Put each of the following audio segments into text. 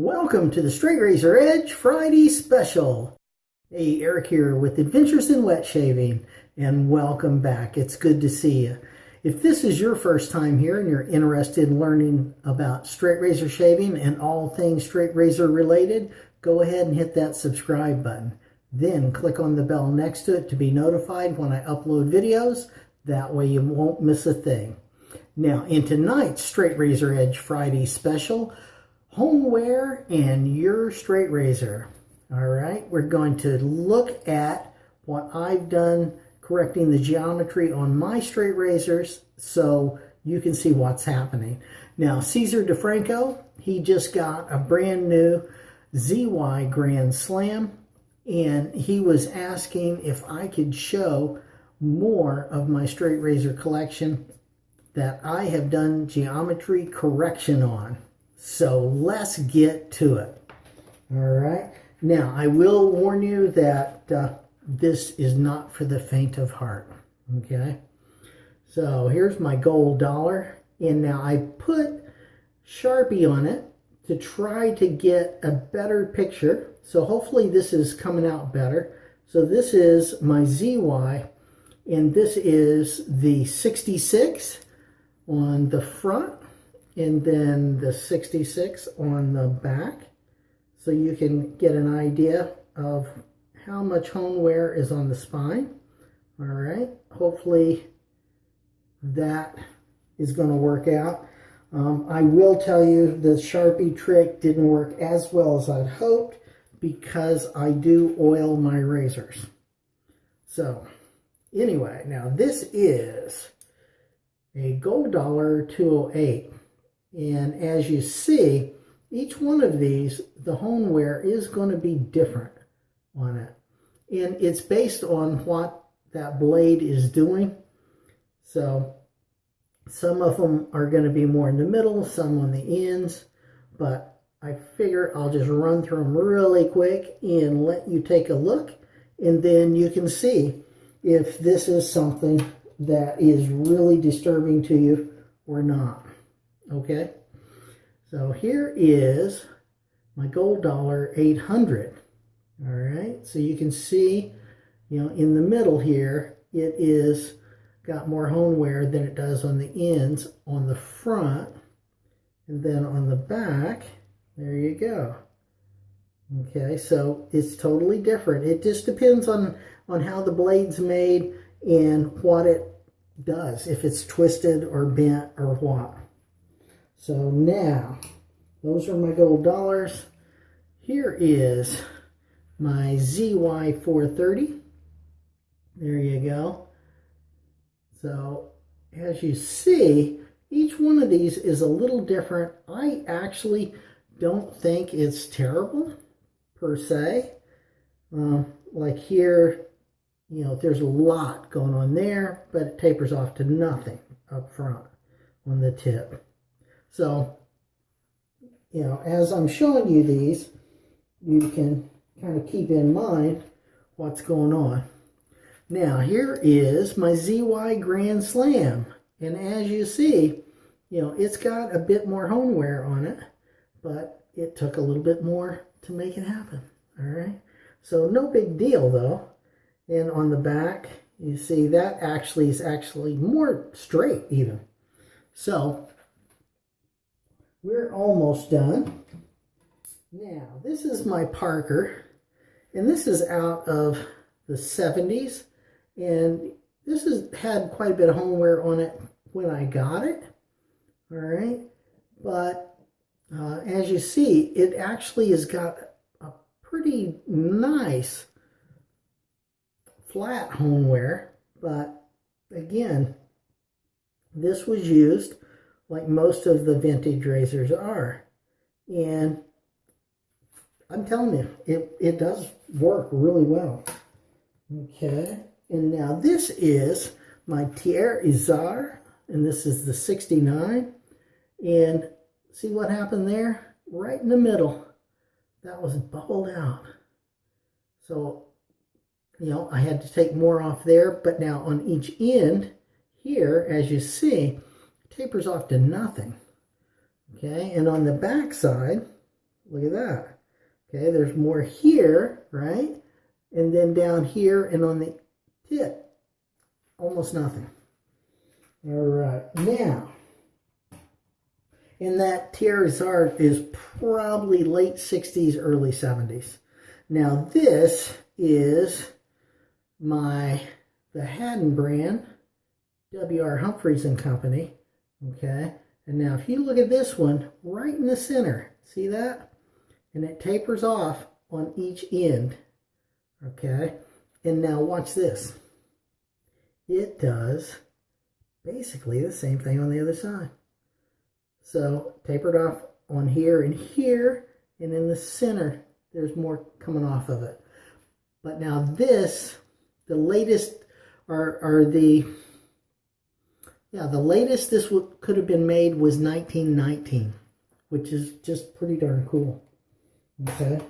Welcome to the Straight Razor Edge Friday Special. Hey, Eric here with Adventures in Wet Shaving, and welcome back. It's good to see you. If this is your first time here and you're interested in learning about straight razor shaving and all things straight razor related, go ahead and hit that subscribe button. Then click on the bell next to it to be notified when I upload videos. That way you won't miss a thing. Now, in tonight's Straight Razor Edge Friday special, hone wear and your straight razor. All right, we're going to look at what I've done correcting the geometry on my straight razors so you can see what's happening. Now, Caesar DeFranco, he just got a brand new ZY Grand Slam and he was asking if I could show more of my straight razor collection that I have done geometry correction on. So let's get to it. All right. Now, I will warn you that uh, this is not for the faint of heart. Okay. So here's my gold dollar. And now I put Sharpie on it to try to get a better picture. So hopefully this is coming out better. So this is my ZY and this is the 66 on the front and then the 66 on the back so you can get an idea of how much hone wear is on the spine. All right, hopefully that is going to work out. Um, I will tell you the Sharpie trick didn't work as well as I'd hoped because I do oil my razors. So anyway, now this is a gold dollar 208 and as you see, each one of these, the hone wear is going to be different on it. And it's based on what that blade is doing. So some of them are going to be more in the middle, some on the ends. But I figure I'll just run through them really quick and let you take a look. And then you can see if this is something that is really disturbing to you or not. Okay, so here is my gold dollar 800. All right, so you can see, you know, in the middle here, it is got more hone wear than it does on the ends on the front. And then on the back, there you go. Okay, so it's totally different. It just depends on, on how the blade's made and what it does, if it's twisted or bent or what. So now, those are my gold dollars. Here is my ZY430. There you go. So as you see, each one of these is a little different. I actually don't think it's terrible per se. Um, like here, you know, there's a lot going on there, but it tapers off to nothing up front on the tip. So, you know, as I'm showing you these, you can kind of keep in mind what's going on. Now, here is my ZY Grand Slam. And as you see, you know, it's got a bit more hone wear on it, but it took a little bit more to make it happen. All right. So no big deal though. And on the back, you see that actually is actually more straight even. So we're almost done. Now, this is my Parker, and this is out of the 70s, and this has had quite a bit of hone wear on it when I got it, all right? But uh, as you see, it actually has got a pretty nice flat hone wear, but again, this was used like most of the vintage razors are. And I'm telling you, it, it does work really well. Okay, and now this is my Thiers Issard, and this is the 69. And see what happened there? Right in the middle. That was bubbled out. So, you know, I had to take more off there, but now on each end here, as you see, tapers off to nothing. Okay, and on the back side, Look at that. Okay, there's more here, right? And then down here and on the tip, almost nothing. All right, now, and that TRSR is probably late 60s, early 70s. Now this is my, the Haddon brand, W.R. Humphreys and Company, okay? And now if you look at this one, right in the center, see that? And it tapers off on each end, okay? And now watch this. It does basically the same thing on the other side. So tapered off on here and here, and in the center, there's more coming off of it. But now this, the latest are, are the, yeah, the latest this could have been made was 1919, which is just pretty darn cool. Okay.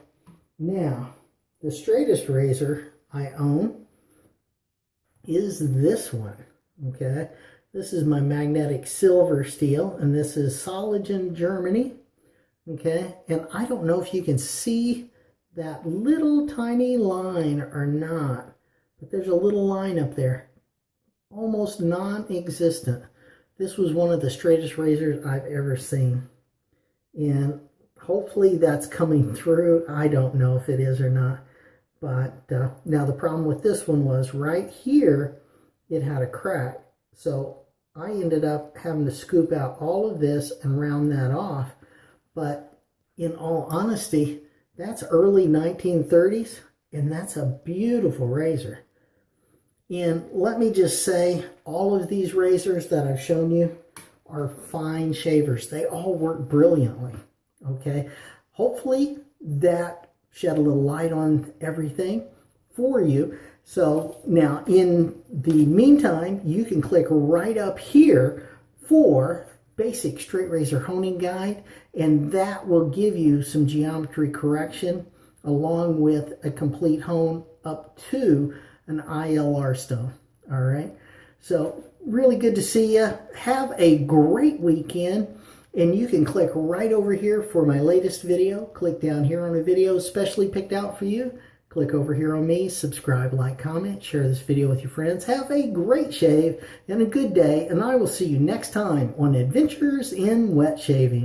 Now, the straightest razor I own is this one. Okay. This is my magnetic silver steel, and this is Solingen Germany. Okay, and I don't know if you can see that little tiny line or not, but there's a little line up there, almost non-existent. This was one of the straightest razors I've ever seen. And hopefully that's coming through. I don't know if it is or not. But uh, now the problem with this one was right here, it had a crack. So I ended up having to scoop out all of this and round that off. But in all honesty, that's early 1930s, and that's a beautiful razor. And let me just say, all of these razors that I've shown you are fine shavers. They all work brilliantly, okay? Hopefully that shed a little light on everything for you. So now in the meantime, you can click right up here for basic straight razor honing guide and that will give you some geometry correction along with a complete hone up to an ILR stone. All right. So really good to see you. Have a great weekend. And you can click right over here for my latest video. Click down here on a video specially picked out for you. Click over here on me, subscribe, like, comment, share this video with your friends. Have a great shave and a good day, and I will see you next time on Adventures in Wet Shaving.